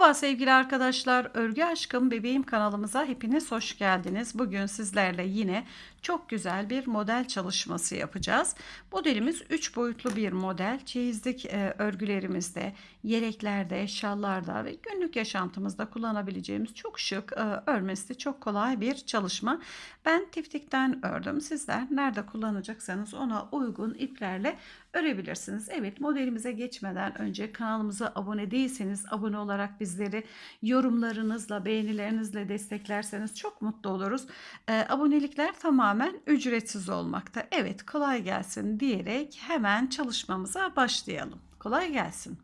Merhaba sevgili arkadaşlar. Örgü Aşkım Bebeğim kanalımıza hepiniz hoş geldiniz. Bugün sizlerle yine çok güzel bir model çalışması yapacağız. Modelimiz 3 boyutlu bir model. Çeyizlik e, örgülerimizde, yeleklerde, şallarda ve günlük yaşantımızda kullanabileceğimiz çok şık, e, örmesi çok kolay bir çalışma. Ben tiftikten ördüm. Sizler nerede kullanacaksanız ona uygun iplerle örebilirsiniz. Evet modelimize geçmeden önce kanalımıza abone değilseniz abone olarak bizleri yorumlarınızla beğenilerinizle desteklerseniz çok mutlu oluruz. E, abonelikler tamamen ücretsiz olmakta. Evet kolay gelsin diyerek hemen çalışmamıza başlayalım. Kolay gelsin.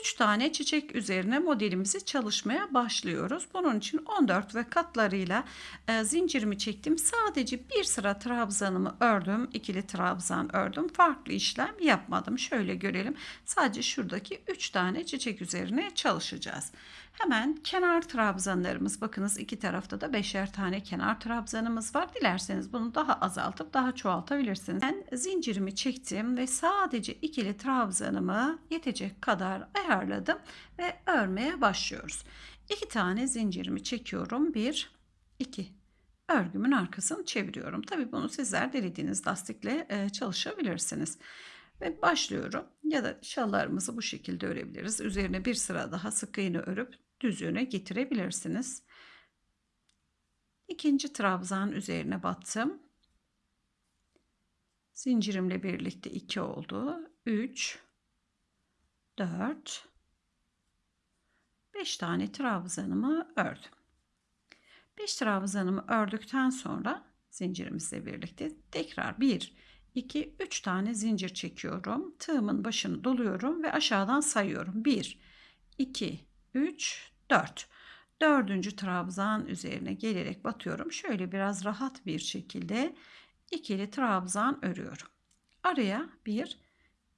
3 tane çiçek üzerine modelimizi çalışmaya başlıyoruz. Bunun için 14 ve katlarıyla e, zincirimi çektim. Sadece bir sıra trabzanımı ördüm. ikili trabzan ördüm. Farklı işlem yapmadım. Şöyle görelim. Sadece şuradaki 3 tane çiçek üzerine çalışacağız. Hemen kenar trabzanlarımız bakınız iki tarafta da beşer tane kenar trabzanımız var. Dilerseniz bunu daha azaltıp daha çoğaltabilirsiniz. Ben zincirimi çektim ve sadece ikili trabzanımı yetecek kadar ayarladım ve örmeye başlıyoruz. İki tane zincirimi çekiyorum. Bir, iki. Örgümün arkasını çeviriyorum. Tabi bunu sizler dilediğiniz lastikle e, çalışabilirsiniz. Ve başlıyorum. Ya da şallarımızı bu şekilde örebiliriz. Üzerine bir sıra daha sık iğne örüp düzüğüne getirebilirsiniz. İkinci trabzan üzerine battım. Zincirimle birlikte 2 oldu. 3 4 5 tane trabzanımı ördüm. 5 trabzanımı ördükten sonra zincirimizle birlikte tekrar 1 2 3 tane zincir çekiyorum. Tığımın başını doluyorum ve aşağıdan sayıyorum. 1 2 3 4 dördüncü trabzan üzerine gelerek batıyorum. Şöyle biraz rahat bir şekilde ikili trabzan örüyorum. Araya bir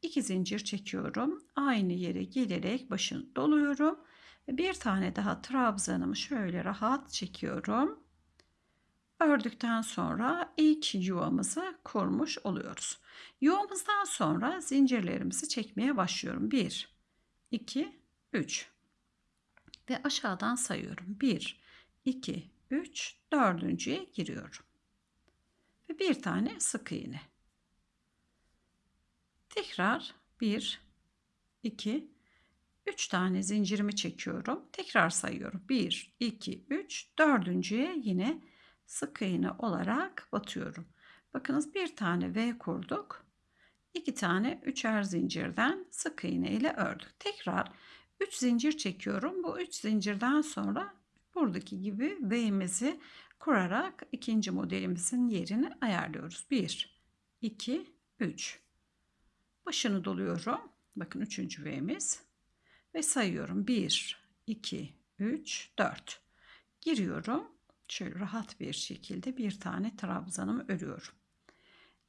iki zincir çekiyorum. Aynı yere gelerek başını doluyorum. Bir tane daha trabzanımı şöyle rahat çekiyorum. Ördükten sonra ilk yuvamızı kurmuş oluyoruz. Yuvamızdan sonra zincirlerimizi çekmeye başlıyorum. 1, 2, 3 ve aşağıdan sayıyorum. 1, 2, 3, dördüncüye giriyorum. Ve bir tane sık iğne. Tekrar 1, 2, 3 tane zincirimi çekiyorum. Tekrar sayıyorum. 1, 2, 3, dördüncüye yine sık iğne olarak batıyorum. Bakınız bir tane V kurduk. 2 tane üçer zincirden sık iğne ile ördük. Tekrar 3 zincir çekiyorum. Bu 3 zincirden sonra buradaki gibi V'mizi kurarak ikinci modelimizin yerini ayarlıyoruz. 1, 2, 3. Başını doluyorum. Bakın üçüncü V'miz. Ve sayıyorum. 1, 2, 3, 4. Giriyorum. Şöyle rahat bir şekilde bir tane trabzanımı örüyorum.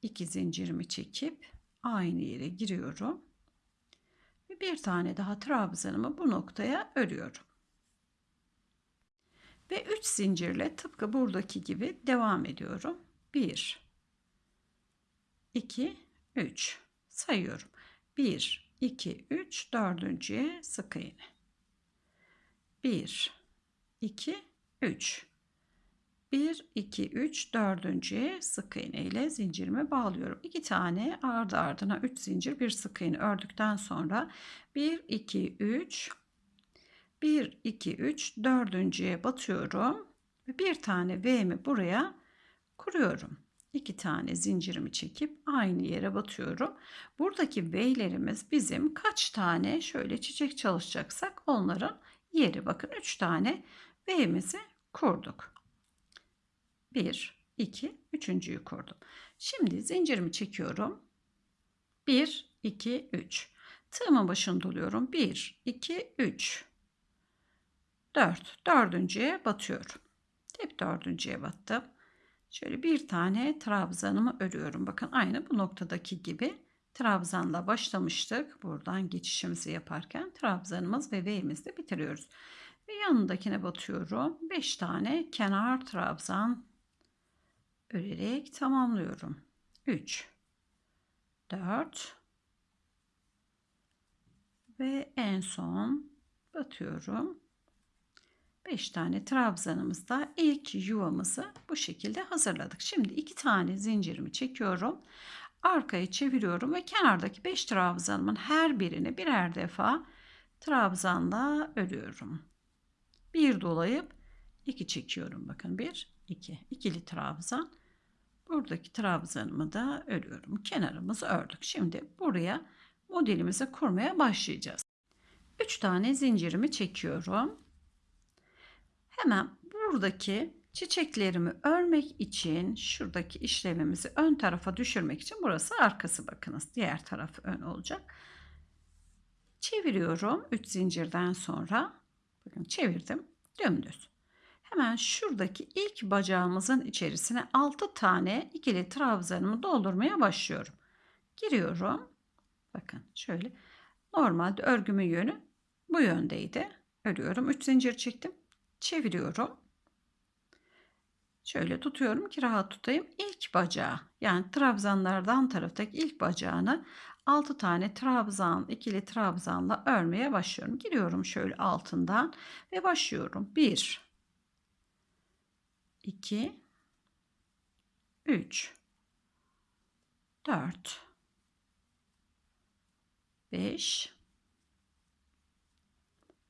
2 zincirimi çekip aynı yere giriyorum bir tane daha trabzanımı bu noktaya örüyorum. Ve 3 zincirle tıpkı buradaki gibi devam ediyorum. 1 2 3 sayıyorum. 1 2 3 dördüncüye sık iğne. 1 2 3 1, 2, 3, dördüncüye sık iğne ile zincirime bağlıyorum. 2 tane ardı ardına 3 zincir bir sık iğne ördükten sonra 1, 2, 3, 1, 2, 3, dördüncüye batıyorum. Ve bir tane V'mi buraya kuruyorum. 2 tane zincirimi çekip aynı yere batıyorum. Buradaki V'lerimiz bizim kaç tane şöyle çiçek çalışacaksak onların yeri. Bakın 3 tane V'mizi kurduk. 1, 2, üçüncüyü kurdum. Şimdi zincirimi çekiyorum. 1, 2, 3. Tığımın başını doluyorum. 1, 2, 3. 4. Dördüncüye batıyorum. Hep dördüncüye battım. Şöyle bir tane trabzanımı örüyorum. Bakın aynı bu noktadaki gibi trabzanla başlamıştık. Buradan geçişimizi yaparken trabzanımız ve V'imizi bitiriyoruz. Ve yanındakine batıyorum. 5 tane kenar trabzan örerek tamamlıyorum. 3 4 ve en son batıyorum. 5 tane trabzanımızda ilk yuvamızı bu şekilde hazırladık. Şimdi 2 tane zincirimi çekiyorum. Arkaya çeviriyorum ve kenardaki 5 trabzanımın her birini birer defa trabzanla örüyorum. Bir dolayıp 2 çekiyorum. Bakın 1 2 ikili trabzan. Buradaki trabzanımı da örüyorum. Kenarımızı ördük. Şimdi buraya modelimizi kurmaya başlayacağız. 3 tane zincirimi çekiyorum. Hemen buradaki çiçeklerimi örmek için şuradaki işlemimizi ön tarafa düşürmek için burası arkası bakınız. Diğer taraf ön olacak. Çeviriyorum 3 zincirden sonra. Bakın çevirdim. Dümdüz. Hemen şuradaki ilk bacağımızın içerisine 6 tane ikili trabzanımı doldurmaya başlıyorum. Giriyorum. Bakın şöyle. Normalde örgümün yönü bu yöndeydi. Örüyorum. 3 zincir çektim. Çeviriyorum. Şöyle tutuyorum ki rahat tutayım. İlk bacağı yani trabzanlardan taraftaki ilk bacağını 6 tane trabzan, ikili trabzanla örmeye başlıyorum. Giriyorum şöyle altından ve başlıyorum. 1 2 3 4 5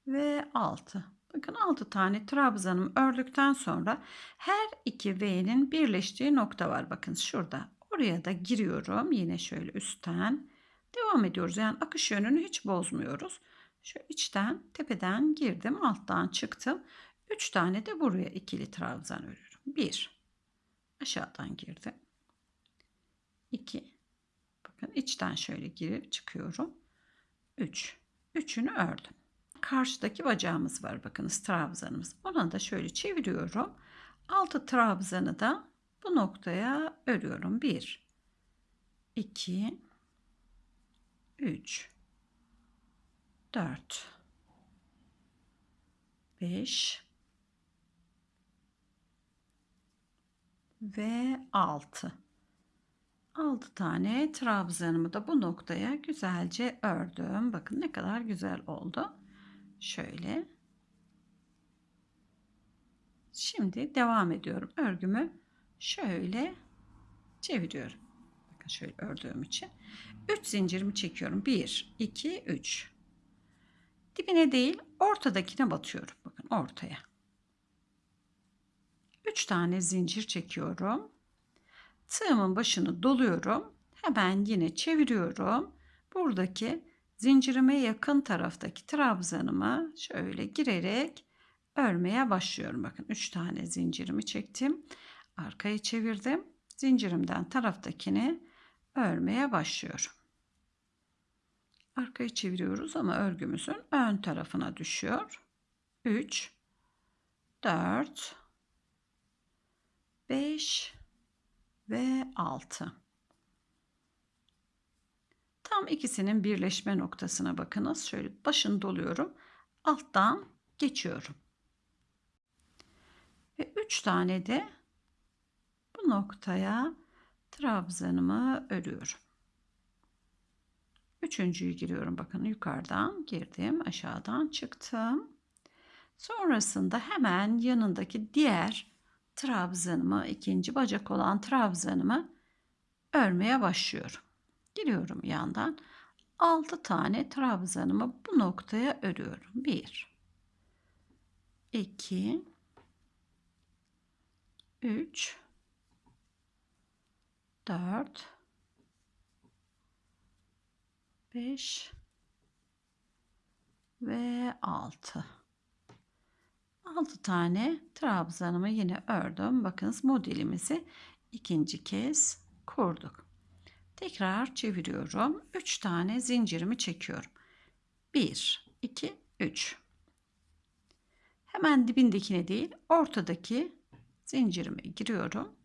ve 6. Bakın 6 tane trabzanım ördükten sonra her iki V'nin birleştiği nokta var. Bakın şurada. Oraya da giriyorum. Yine şöyle üstten devam ediyoruz. Yani akış yönünü hiç bozmuyoruz. Şu içten tepeden girdim. Alttan çıktım. 3 tane de buraya ikili trabzan örüyorum. 1 aşağıdan girdim. 2 bakın içten şöyle girip çıkıyorum. 3 üçünü ördüm karşıdaki bacağımız var. Bakınız trabzanımız. Ona da şöyle çeviriyorum. Altı trabzanı da bu noktaya örüyorum. 1 2 3 4 5 ve 6 6 tane trabzanımı da bu noktaya güzelce ördüm. Bakın ne kadar güzel oldu. Şöyle. Şimdi devam ediyorum. Örgümü şöyle çeviriyorum. Bakın şöyle ördüğüm için. 3 zincirimi çekiyorum. 1, 2, 3. Dibine değil ortadakine batıyorum. Bakın ortaya. 3 tane zincir çekiyorum. Tığımın başını doluyorum. Hemen yine çeviriyorum. Buradaki zincirime yakın taraftaki trabzanıma şöyle girerek örmeye başlıyorum. Bakın 3 tane zincirimi çektim. Arkayı çevirdim. Zincirimden taraftakini örmeye başlıyorum. Arkayı çeviriyoruz ama örgümüzün ön tarafına düşüyor. 3 4 5 ve 6 Tam ikisinin birleşme noktasına bakınız. Şöyle başını doluyorum. Alttan geçiyorum. Ve 3 tane de bu noktaya trabzanımı örüyorum. Üçüncüyü giriyorum. Bakın yukarıdan girdim. Aşağıdan çıktım. Sonrasında hemen yanındaki diğer trabzanımı, ikinci bacak olan trabzanımı örmeye başlıyorum. Giriyorum yandan. 6 tane trabzanımı bu noktaya örüyorum. 1 2 3 4 5 ve 6 6 tane trabzanımı yine ördüm. Bakınız modelimizi ikinci kez kurduk. Tekrar çeviriyorum. 3 tane zincirimi çekiyorum. 1, 2, 3. Hemen dibindekine değil, ortadaki zincirime giriyorum.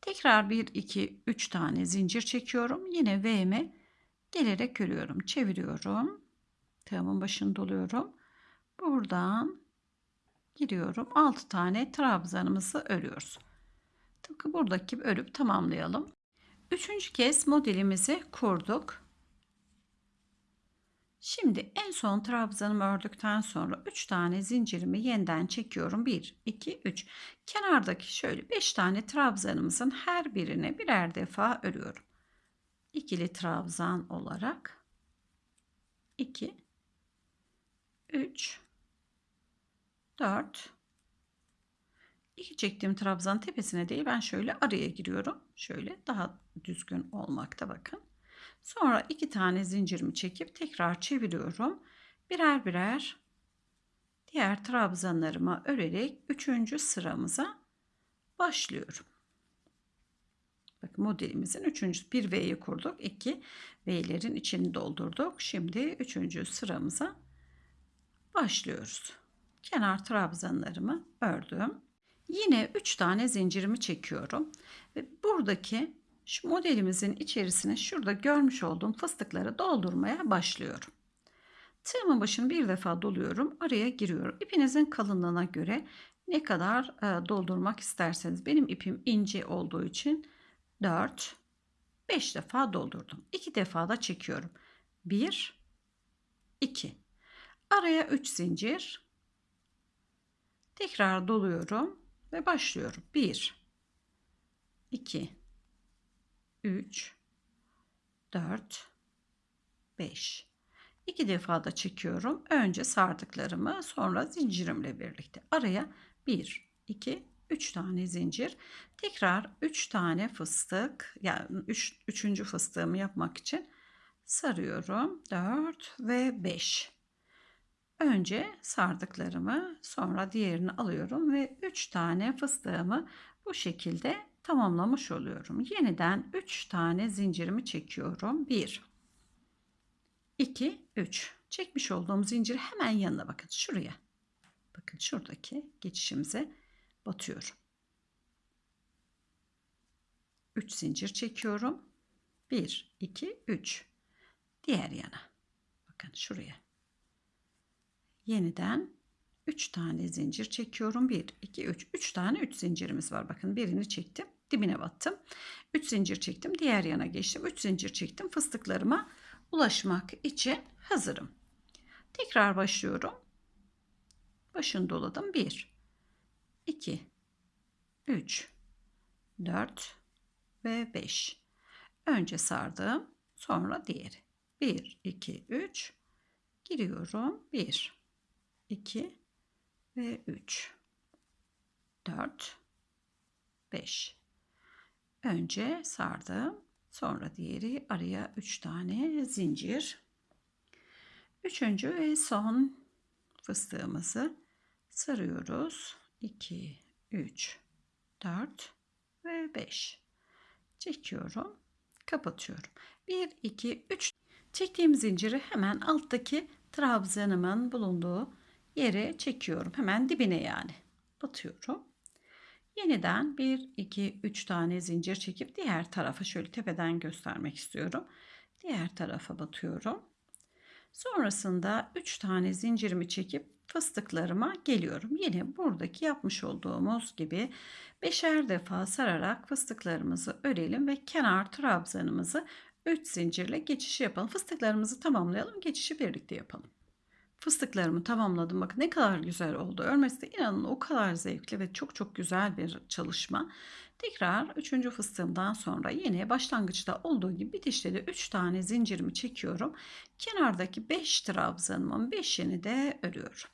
Tekrar 1, 2, 3 tane zincir çekiyorum. Yine V'me gelerek örüyorum. Çeviriyorum. Tığımın başını doluyorum. Buradan giriyorum. 6 tane trabzanımızı örüyoruz. Tıpkı buradaki örüp tamamlayalım. Üçüncü kez modelimizi kurduk. Şimdi en son trabzanımı ördükten sonra 3 tane zincirimi yeniden çekiyorum. 1, 2, 3. Kenardaki şöyle 5 tane trabzanımızın her birine birer defa örüyorum. İkili trabzan olarak 2, 3, 4, İki çektiğim trabzan tepesine değil ben şöyle araya giriyorum. Şöyle daha düzgün olmakta bakın. Sonra iki tane zincirimi çekip tekrar çeviriyorum. Birer birer diğer trabzanlarıma örerek üçüncü sıramıza başlıyorum. Bakın modelimizin üçüncü bir V'yi kurduk. iki V'lerin içini doldurduk. Şimdi üçüncü sıramıza başlıyoruz. Kenar trabzanlarımı ördüm. Yine 3 tane zincirimi çekiyorum ve buradaki şu modelimizin içerisine şurada görmüş olduğum fıstıkları doldurmaya başlıyorum. Tığımın başını bir defa doluyorum. Araya giriyorum. İpinizin kalınlığına göre ne kadar e, doldurmak isterseniz. Benim ipim ince olduğu için 4 5 defa doldurdum. 2 defa da çekiyorum. 1 2 Araya 3 zincir. Tekrar doluyorum ve başlıyorum. 1 2 3 4 5 2 defa da çekiyorum. Önce sardıklarımı sonra zincirimle birlikte araya 1 2 3 tane zincir. Tekrar 3 tane fıstık yani 3 üç, 3. fıstığımı yapmak için sarıyorum. 4 ve 5. Önce sardıklarımı sonra diğerini alıyorum ve 3 tane fıstığımı bu şekilde tamamlamış oluyorum. Yeniden 3 tane zincirimi çekiyorum. 1 2 3 çekmiş olduğum zincir hemen yanına bakın şuraya. Bakın şuradaki geçişimize batıyorum. 3 zincir çekiyorum. 1 2 3 diğer yana. Bakın şuraya yeniden 3 tane zincir çekiyorum. 1, 2, 3. 3 tane 3 zincirimiz var. Bakın birini çektim. Dibine battım. 3 zincir çektim. Diğer yana geçtim. 3 zincir çektim. Fıstıklarıma ulaşmak için hazırım. Tekrar başlıyorum. Başını doladım. 1, 2, 3, 4 ve 5. Önce sardım. Sonra diğeri. 1, 2, 3. Giriyorum. 1, 2 ve 3 4 5 önce sardım sonra diğeri araya 3 tane zincir. Üçüncü ve son fıstığımızı sarıyoruz. 2 3 4 ve 5 çekiyorum kapatıyorum. 1 2 3 çektiğim zinciri hemen alttaki trabzanımın bulunduğu yere çekiyorum. Hemen dibine yani. Batıyorum. Yeniden 1, 2, 3 tane zincir çekip diğer tarafa şöyle tepeden göstermek istiyorum. Diğer tarafa batıyorum. Sonrasında 3 tane zincirimi çekip fıstıklarıma geliyorum. Yine buradaki yapmış olduğumuz gibi beşer defa sararak fıstıklarımızı örelim ve kenar trabzanımızı 3 zincirle geçiş yapalım. Fıstıklarımızı tamamlayalım. Geçişi birlikte yapalım. Fıstıklarımı tamamladım. Bakın ne kadar güzel oldu. Örmesi de inanın o kadar zevkli ve çok çok güzel bir çalışma. Tekrar üçüncü fıstığımdan sonra yine başlangıçta olduğu gibi bitişte de 3 tane zincirimi çekiyorum. Kenardaki 5 trabzanımın 5'ini de örüyorum.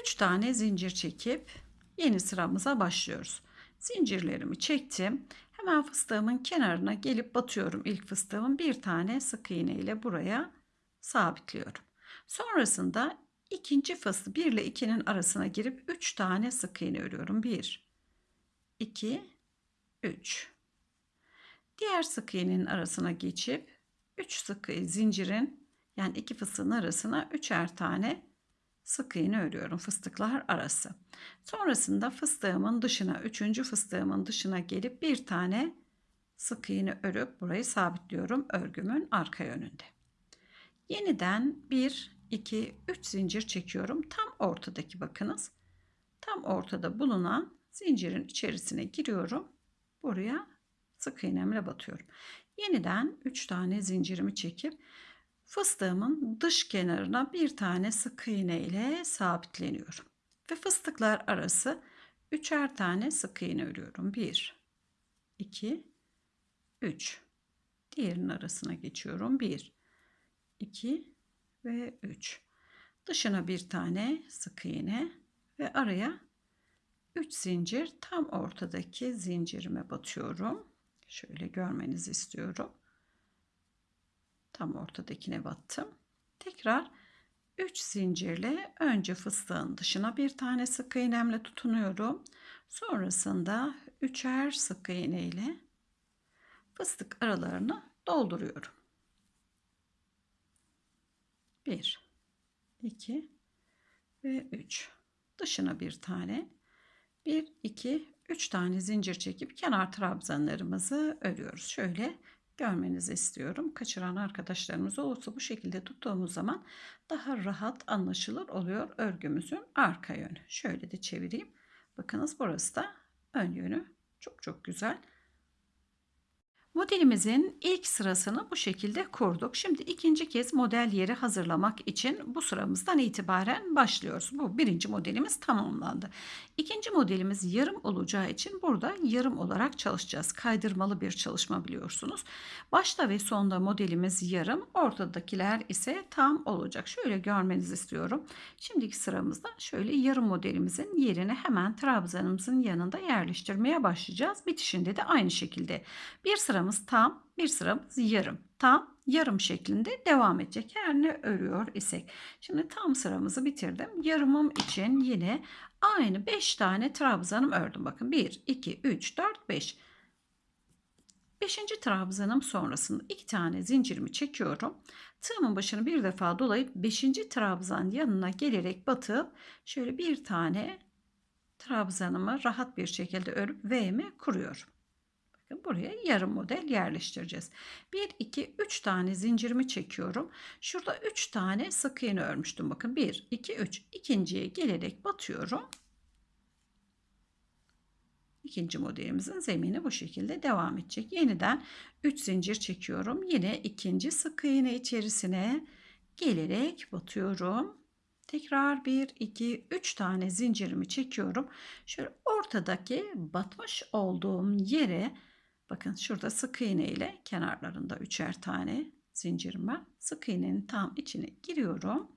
3 tane zincir çekip yeni sıramıza başlıyoruz. Zincirlerimi çektim. Hemen fıstığımın kenarına gelip batıyorum. İlk fıstığımın bir tane sık iğne ile buraya sabitliyorum. Sonrasında ikinci faslı 1 ile 2'nin arasına girip 3 tane sık iğne örüyorum. 1 2 3 Diğer sık iğnenin arasına geçip 3 sık zincirin yani iki fıstığın arasına üçer tane sık iğne örüyorum fıstıklar arası. Sonrasında fıstığımın dışına, üçüncü fıstığımın dışına gelip bir tane sık iğne örüp burayı sabitliyorum örgümün arka yönünde. Yeniden bir 2, 3 zincir çekiyorum. Tam ortadaki bakınız. Tam ortada bulunan zincirin içerisine giriyorum. Buraya sık iğnemle batıyorum. Yeniden 3 tane zincirimi çekip Fıstığımın dış kenarına bir tane sık iğne ile sabitleniyorum. Ve fıstıklar arası üçer tane sık iğne örüyorum. 1 2 3 Diğerinin arasına geçiyorum. 1 2 ve 3. Dışına bir tane sık iğne ve araya 3 zincir tam ortadaki zincirime batıyorum. Şöyle görmenizi istiyorum. Tam ortadakine battım. Tekrar 3 zincirle önce fıstığın dışına bir tane sık iğnemle tutunuyorum. Sonrasında üçer sık iğne ile fıstık aralarını dolduruyorum. 1 2 ve 3 dışına bir tane 1 2 3 tane zincir çekip kenar trabzanlarımızı örüyoruz. Şöyle görmenizi istiyorum. Kaçıran arkadaşlarımız olursa bu şekilde tuttuğumuz zaman daha rahat anlaşılır oluyor örgümüzün arka yönü. Şöyle de çevireyim. Bakınız burası da ön yönü. Çok çok güzel. Modelimizin ilk sırasını bu şekilde kurduk. Şimdi ikinci kez model yeri hazırlamak için bu sıramızdan itibaren başlıyoruz. Bu birinci modelimiz tamamlandı. İkinci modelimiz yarım olacağı için burada yarım olarak çalışacağız. Kaydırmalı bir çalışma biliyorsunuz. Başta ve sonda modelimiz yarım, ortadakiler ise tam olacak. Şöyle görmenizi istiyorum. Şimdiki sıramızda şöyle yarım modelimizin yerini hemen trabzanımızın yanında yerleştirmeye başlayacağız. Bitişinde de aynı şekilde bir sıramız sıramız tam, bir sıramız yarım. Tam, yarım şeklinde devam edecek. Her ne örüyor isek. Şimdi tam sıramızı bitirdim. Yarımım için yine aynı 5 tane trabzanım ördüm. Bakın 1, 2, 3, 4, 5. 5. trabzanım sonrasında 2 tane zincirimi çekiyorum. Tığımın başını bir defa dolayıp 5. trabzan yanına gelerek batıp şöyle bir tane trabzanımı rahat bir şekilde örüp V'mi kuruyorum. Bakın buraya yarım model yerleştireceğiz. 1, 2, 3 tane zincirimi çekiyorum. Şurada 3 tane sık iğne örmüştüm. Bakın 1, 2, 3. İkinciye gelerek batıyorum. İkinci modelimizin zemini bu şekilde devam edecek. Yeniden 3 zincir çekiyorum. Yine ikinci sık iğne içerisine gelerek batıyorum. Tekrar 1, 2, 3 tane zincirimi çekiyorum. Şöyle ortadaki batmış olduğum yere Bakın şurada sık iğne ile kenarlarında üçer tane zincirim var. Sık iğnenin tam içine giriyorum.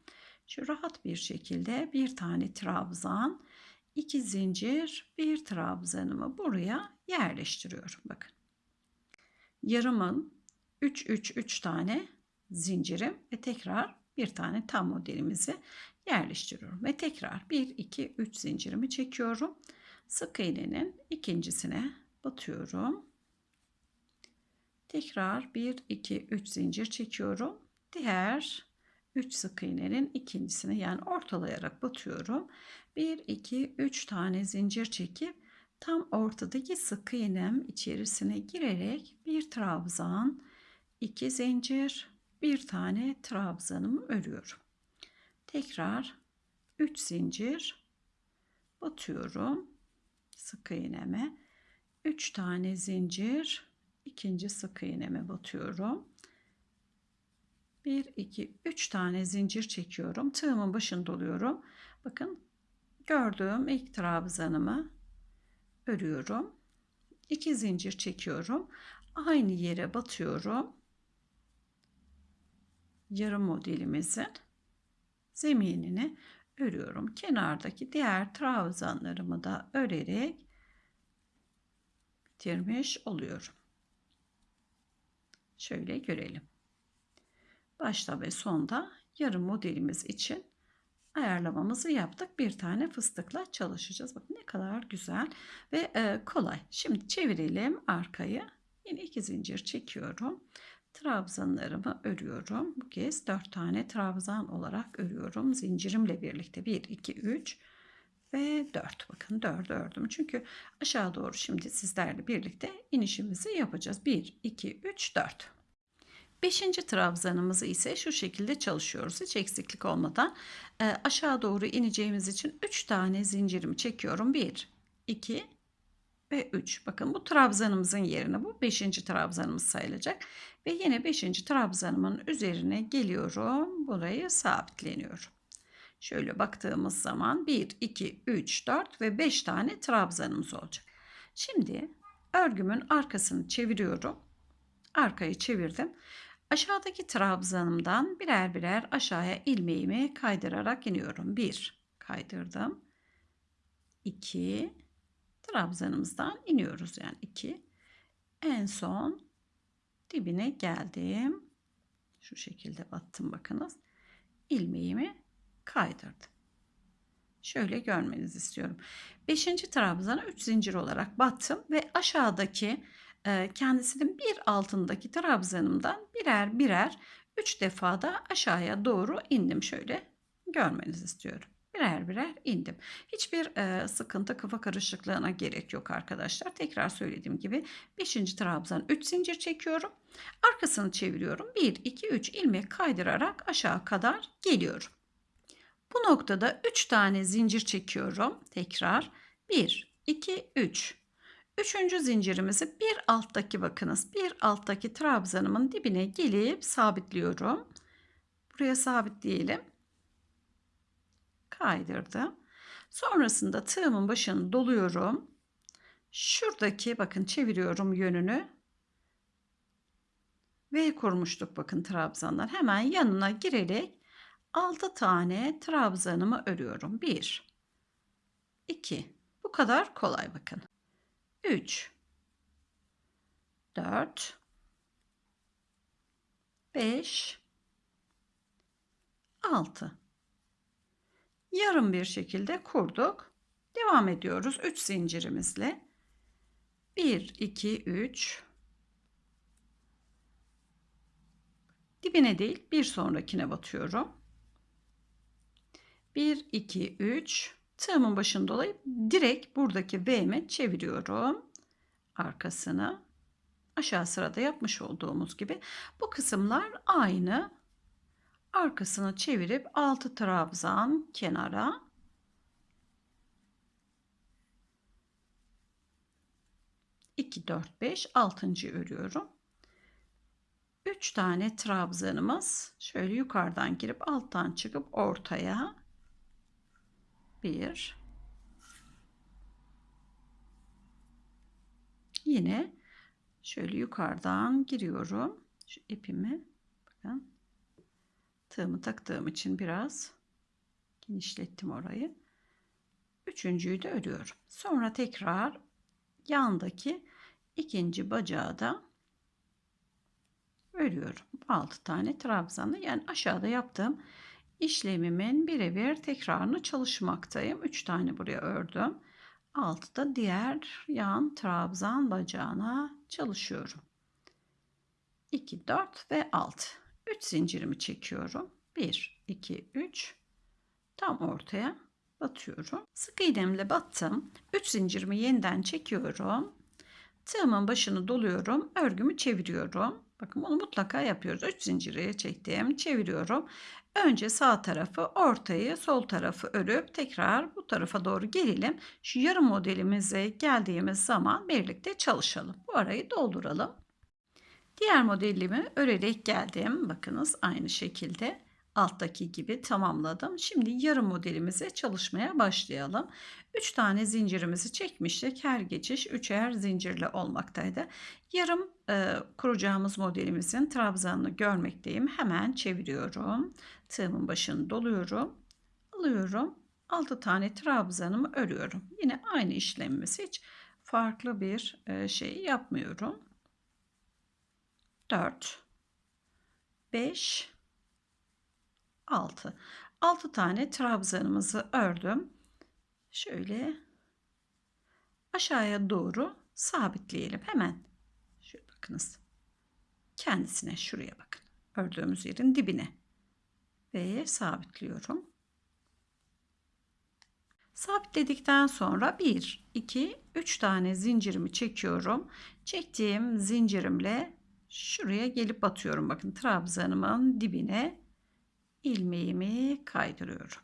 Şu rahat bir şekilde bir tane trabzan, iki zincir, bir trabzanımı buraya yerleştiriyorum. Bakın. Yarımın 3 3 3 tane zincirim ve tekrar bir tane tam modelimizi yerleştiriyorum ve tekrar 1 2 3 zincirimi çekiyorum. Sık iğnenin ikincisine batıyorum. Tekrar 1 2 3 zincir çekiyorum. Diğer 3 sık iğnenin ikincisini yani ortalayarak batıyorum. 1 2 3 tane zincir çekip tam ortadaki sık iğnem içerisine girerek bir trabzan, 2 zincir, bir tane trabzanımı örüyorum. Tekrar 3 zincir batıyorum sık iğneme. 3 tane zincir ikinci sık iğneme batıyorum. 1 2 3 tane zincir çekiyorum. Tığımın başını doluyorum. Bakın gördüğüm ilk trabzanımı örüyorum. 2 zincir çekiyorum. Aynı yere batıyorum. Yarım modelimizin zeminini örüyorum. Kenardaki diğer trabzanlarımı da örerek bitirmiş oluyorum. Şöyle görelim. Başta ve sonda yarım modelimiz için ayarlamamızı yaptık. Bir tane fıstıkla çalışacağız. Bakın ne kadar güzel ve e, kolay. Şimdi çevirelim arkayı. Yine iki zincir çekiyorum. Trabzanlarımı örüyorum. Bu kez dört tane trabzan olarak örüyorum. Zincirimle birlikte 1, 2, 3 ve 4. Bakın 4 ördüm. Çünkü aşağı doğru şimdi sizlerle birlikte inişimizi yapacağız. 1, 2, 3, 4. Beşinci trabzanımızı ise şu şekilde çalışıyoruz. Hiç eksiklik olmadan e, aşağı doğru ineceğimiz için 3 tane zincirimi çekiyorum. 1, 2 ve 3. Bakın bu trabzanımızın yerine bu 5. trabzanımız sayılacak. Ve yine 5. trabzanımın üzerine geliyorum. Burayı sabitleniyorum. Şöyle baktığımız zaman 1, 2, 3, 4 ve 5 tane trabzanımız olacak. Şimdi örgümün arkasını çeviriyorum. Arkayı çevirdim. Aşağıdaki trabzanımdan birer birer aşağıya ilmeğimi kaydırarak iniyorum. 1 kaydırdım. 2 trabzanımızdan iniyoruz yani 2. En son dibine geldim. Şu şekilde battım bakınız. İlmeğimi kaydırdım. Şöyle görmenizi istiyorum. 5. trabzana 3 zincir olarak battım ve aşağıdaki e, kendisinin bir altındaki trabzanımdan birer birer 3 defa da aşağıya doğru indim. Şöyle görmenizi istiyorum. Birer birer indim. Hiçbir e, sıkıntı kafa karışıklığına gerek yok arkadaşlar. Tekrar söylediğim gibi 5. trabzan 3 zincir çekiyorum. Arkasını çeviriyorum. 1, 2, 3 ilmek kaydırarak aşağı kadar geliyorum. Bu noktada 3 tane zincir çekiyorum. Tekrar 1, 2, 3. Üçüncü zincirimizi bir alttaki bakınız. Bir alttaki trabzanımın dibine gelip sabitliyorum. Buraya sabitleyelim. Kaydırdım. Sonrasında tığımın başını doluyorum. Şuradaki bakın çeviriyorum yönünü. V kurmuştuk bakın trabzanlar. Hemen yanına girerek 6 tane trabzanımı örüyorum. 1 2 Bu kadar kolay bakın. 3 4 5 6 Yarım bir şekilde kurduk. Devam ediyoruz 3 zincirimizle. 1 2 3 Dibine değil bir sonrakine batıyorum. 1, 2, 3. Tığımın başını dolayıp direkt buradaki V'me çeviriyorum. Arkasını. Aşağı sırada yapmış olduğumuz gibi. Bu kısımlar aynı. Arkasını çevirip 6 trabzan kenara. İki, dört, beş, altıncı örüyorum. Üç tane trabzanımız şöyle yukarıdan girip alttan çıkıp ortaya 1 yine şöyle yukarıdan giriyorum. Şu ipimi bakın. Tığımı taktığım için biraz genişlettim orayı. Üçüncüyü de örüyorum sonra tekrar yandaki ikinci bacağı da örüyorum 6 tane trabzanlı yani aşağıda yaptığım işlemimin birebir tekrarını çalışmaktayım. 3 tane buraya ördüm. 6 da diğer yan trabzan bacağına çalışıyorum. 2, 4 ve 6. 3 zincirimi çekiyorum. 1, 2, 3. Tam ortaya batıyorum. Sık iğnemle battım. 3 zincirimi yeniden çekiyorum. Tığımın başını doluyorum. Örgümü çeviriyorum. Bakın bunu mutlaka yapıyoruz. 3 zinciri çektim. Çeviriyorum. Önce sağ tarafı, ortayı, sol tarafı örüp tekrar bu tarafa doğru gelelim. Şu yarım modelimize geldiğimiz zaman birlikte çalışalım. Bu arayı dolduralım. Diğer modelimi örerek geldim. Bakınız aynı şekilde alttaki gibi tamamladım. Şimdi yarım modelimize çalışmaya başlayalım. 3 tane zincirimizi çekmiştik. Her geçiş üçer zincirle olmaktaydı. Yarım e, kuracağımız modelimizin trabzanını görmekteyim. Hemen çeviriyorum. Tığımın başını doluyorum. Alıyorum. 6 tane trabzanımı örüyorum. Yine aynı işlemimiz hiç farklı bir e, şey yapmıyorum. 4 5 6 6 tane trabzanımızı ördüm. Şöyle aşağıya doğru sabitleyelim hemen. Şöyle bakınız. Kendisine şuraya bakın. Ördüğümüz yerin dibine. Ve sabitliyorum. Sabitledikten sonra 1, 2, 3 tane zincirimi çekiyorum. Çektiğim zincirimle şuraya gelip batıyorum. Bakın trabzanımın dibine ilmeğimi kaydırıyorum.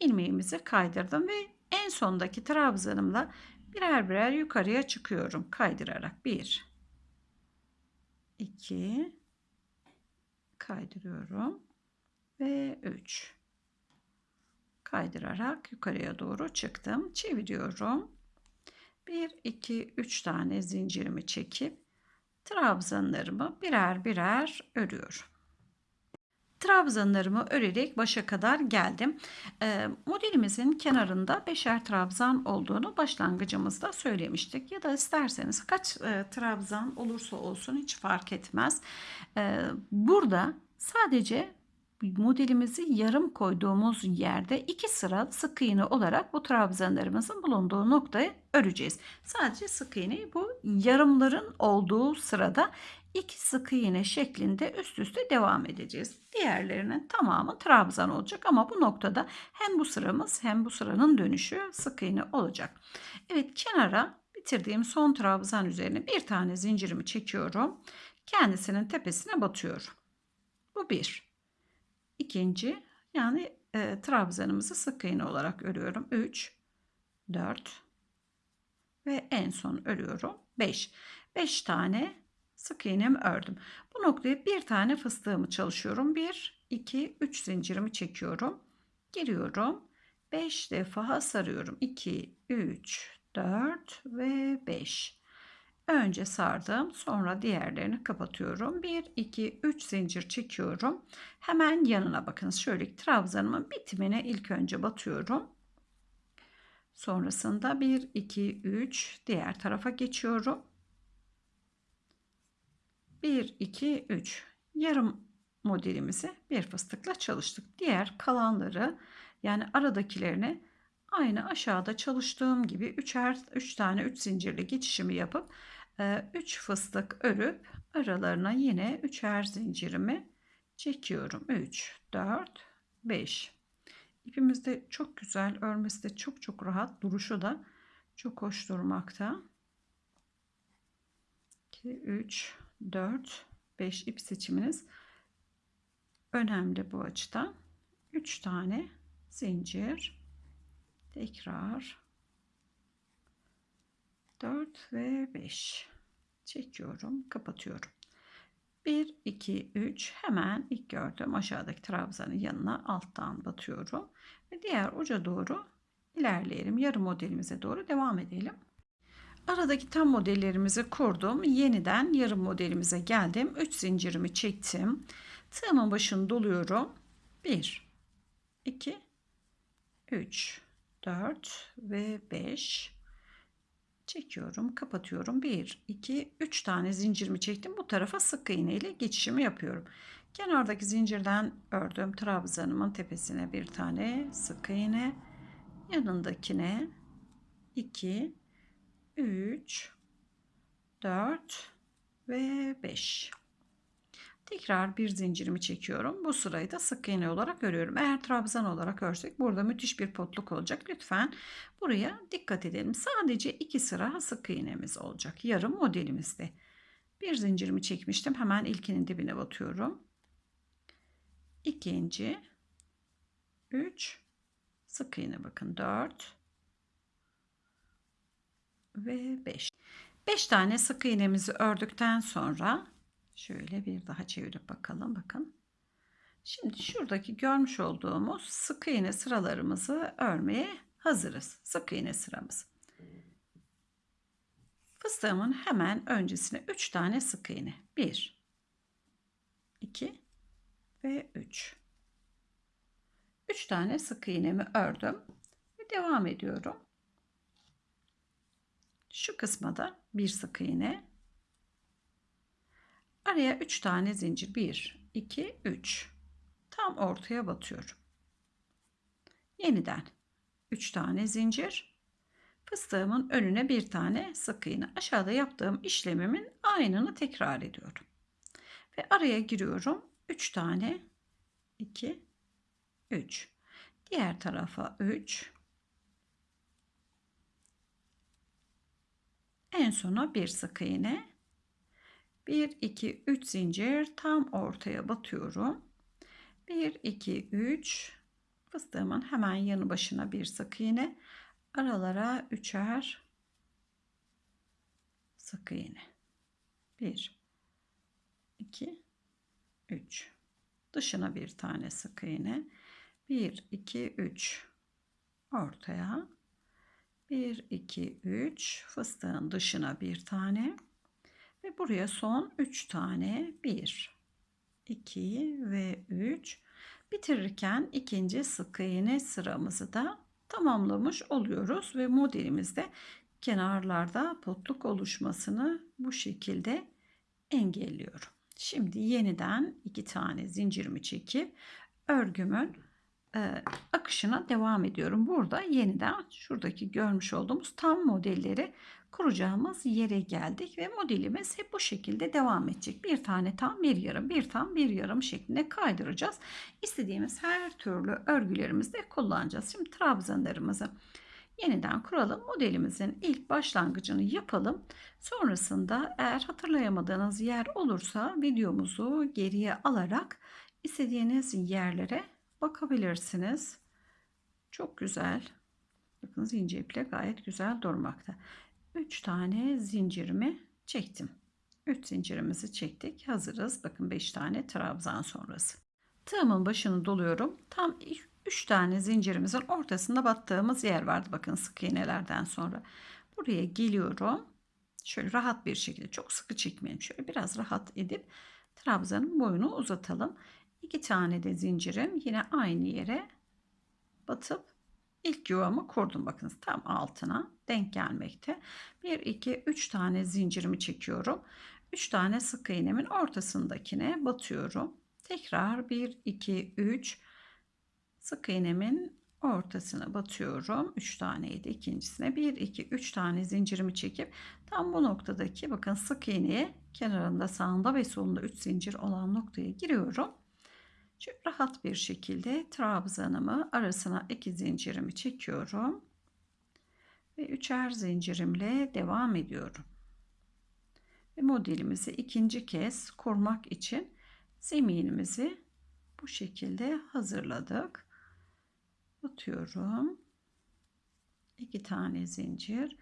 İlmeğimizi kaydırdım ve en sondaki trabzanımla birer birer yukarıya çıkıyorum kaydırarak. 1 2 kaydırıyorum ve 3 kaydırarak yukarıya doğru çıktım. Çeviriyorum. 1 2 3 tane zincirimi çekip trabzanlarımı birer birer örüyorum. Trabzanlarımı örerek başa kadar geldim. E, modelimizin kenarında beşer trabzan olduğunu başlangıcımızda söylemiştik. Ya da isterseniz kaç e, trabzan olursa olsun hiç fark etmez. E, burada sadece modelimizi yarım koyduğumuz yerde iki sıra sık iğne olarak bu trabzanlarımızın bulunduğu noktayı öreceğiz. Sadece sık iğneyi bu yarımların olduğu sırada iki sık iğne şeklinde üst üste devam edeceğiz. Diğerlerinin tamamı trabzan olacak ama bu noktada hem bu sıramız hem bu sıranın dönüşü sık iğne olacak. Evet kenara bitirdiğim son trabzan üzerine bir tane zincirimi çekiyorum. Kendisinin tepesine batıyorum. Bu bir. İkinci yani e, trabzanımızı sık iğne olarak örüyorum. 3, 4 ve en son örüyorum. 5. 5 tane sık iğnemi ördüm. Bu noktaya bir tane fıstığımı çalışıyorum. 1, 2, 3 zincirimi çekiyorum. Giriyorum. 5 defa sarıyorum. 2, 3, 4 ve 5. Önce sardım, sonra diğerlerini kapatıyorum. 1 2 3 zincir çekiyorum. Hemen yanına bakınız. Şöyle trabzanımın bitimine ilk önce batıyorum. Sonrasında 1 2 3 diğer tarafa geçiyorum. 1 2 3 yarım modelimizi bir fıstıkla çalıştık. Diğer kalanları yani aradakilerini aynı aşağıda çalıştığım gibi üçer 3 tane 3 zincirli geçişimi yapıp 3 fıstık örüp aralarına yine üçer zincirimi çekiyorum. 3 4 5 İpimiz de çok güzel örmesi de çok çok rahat. Duruşu da çok hoş durmakta. 2 3 4 5 ip seçiminiz. Önemli bu açıdan. 3 tane zincir. Tekrar. 4 ve 5 çekiyorum kapatıyorum. 1 2 3 hemen ilk gördüğüm aşağıdaki trabzanın yanına alttan batıyorum. Ve diğer uca doğru ilerleyelim. Yarım modelimize doğru devam edelim aradaki tam modellerimizi kurdum. Yeniden yarım modelimize geldim. 3 zincirimi çektim. Tığımın başını doluyorum. 1 2 3 4 ve 5 çekiyorum kapatıyorum. 1 2 3 tane zincirimi çektim. Bu tarafa sık iğne ile geçişimi yapıyorum. Kenardaki zincirden ördüğüm trabzanımın tepesine bir tane sık iğne. Yanındakine 2 3 4 ve 5 Tekrar bir zincirimi çekiyorum. Bu sırayı da sık iğne olarak örüyorum. Eğer trabzan olarak örsek burada müthiş bir potluk olacak. Lütfen buraya dikkat edelim. Sadece iki sıra sık iğnemiz olacak. Yarım modelimizde. Bir zincirimi çekmiştim. Hemen ilkinin dibine batıyorum. İkinci, üç, sık iğne bakın dört ve beş. Beş tane sık iğnemizi ördükten sonra Şöyle bir daha çevirip bakalım. Bakın. Şimdi şuradaki görmüş olduğumuz sık iğne sıralarımızı örmeye hazırız. Sık iğne sıramız. Fıstığımın hemen öncesine 3 tane sık iğne. 1 2 ve 3. 3 tane sık iğnemi ördüm ve devam ediyorum. Şu kısma da bir sık iğne Araya 3 tane zincir. 1, 2, 3. Tam ortaya batıyorum. Yeniden 3 tane zincir. Fıstığımın önüne bir tane sık iğne. Aşağıda yaptığım işlemimin aynını tekrar ediyorum. Ve araya giriyorum. 3 tane 2 3. Diğer tarafa 3. En sona bir sık iğne. 1 2 3 zincir tam ortaya batıyorum. 1 2 3 fıstığımın hemen yanı başına bir sık iğne. Aralara üçer sık iğne. 1 2 3 dışına bir tane sık iğne. 1 2 3 ortaya 1 2 3 fıstığın dışına bir tane. Ve buraya son 3 tane. 1 2 ve 3 bitirirken ikinci sık iğne sıramızı da tamamlamış oluyoruz ve modelimizde kenarlarda potluk oluşmasını bu şekilde engelliyorum. Şimdi yeniden iki tane zincirimi çekip örgümün akışına devam ediyorum. Burada yeniden şuradaki görmüş olduğumuz tam modelleri kuracağımız yere geldik ve modelimiz hep bu şekilde devam edecek. Bir tane tam bir yarım bir tam bir yarım şeklinde kaydıracağız. İstediğimiz her türlü örgülerimizde kullanacağız. Şimdi trabzanlarımızı yeniden kuralım. Modelimizin ilk başlangıcını yapalım. Sonrasında eğer hatırlayamadığınız yer olursa videomuzu geriye alarak istediğiniz yerlere bakabilirsiniz. Çok güzel. Bakın zincir iple gayet güzel durmakta. 3 tane zincirimi çektim. 3 zincirimizi çektik. Hazırız. Bakın 5 tane trabzan sonrası. Tığımın başını doluyorum. Tam 3 tane zincirimizin ortasında battığımız yer vardı. Bakın sık iğnelerden sonra. Buraya geliyorum. Şöyle rahat bir şekilde çok sıkı çekmeyelim. Şöyle biraz rahat edip trabzanın boyunu uzatalım. 2 tane de zincirim yine aynı yere batıp ilk yuvamı kurdum. Bakınız tam altına denk gelmekte. 1 2 3 tane zincirimi çekiyorum. 3 tane sık iğnemin ortasındakine batıyorum. Tekrar 1 2 3 sık iğnemin ortasına batıyorum. 3 taneydi ikincisine. 1 2 3 tane zincirimi çekip tam bu noktadaki bakın sık iğneye kenarında sağında ve solunda 3 zincir olan noktaya giriyorum. Çok rahat bir şekilde trabzanımı arasına iki zincirimi çekiyorum. Ve üçer zincirimle devam ediyorum. Ve modelimizi ikinci kez kurmak için zeminimizi bu şekilde hazırladık. Batıyorum. iki tane zincir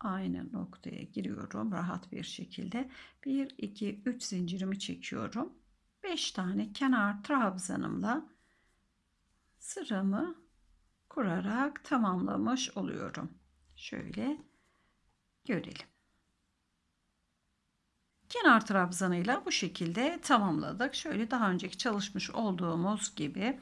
aynı noktaya giriyorum rahat bir şekilde. 1 2 3 zincirimi çekiyorum. 5 tane kenar trabzanımla sıramı kurarak tamamlamış oluyorum. Şöyle görelim. Kenar trabzanıyla bu şekilde tamamladık. Şöyle daha önceki çalışmış olduğumuz gibi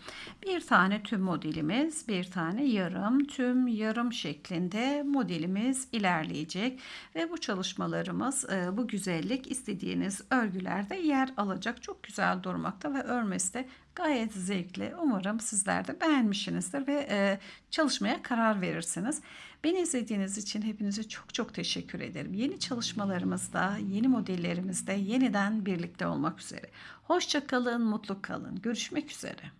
bir tane tüm modelimiz, bir tane yarım, tüm yarım şeklinde modelimiz ilerleyecek. Ve bu çalışmalarımız, e, bu güzellik istediğiniz örgülerde yer alacak. Çok güzel durmakta ve örmesi de gayet zevkli. Umarım sizler de beğenmişsinizdir ve e, çalışmaya karar verirsiniz. Beni izlediğiniz için hepinize çok çok teşekkür ederim. Yeni çalışmalarımızda, yeni modellerimizde yeniden birlikte olmak üzere. Hoşça kalın, mutlu kalın. Görüşmek üzere.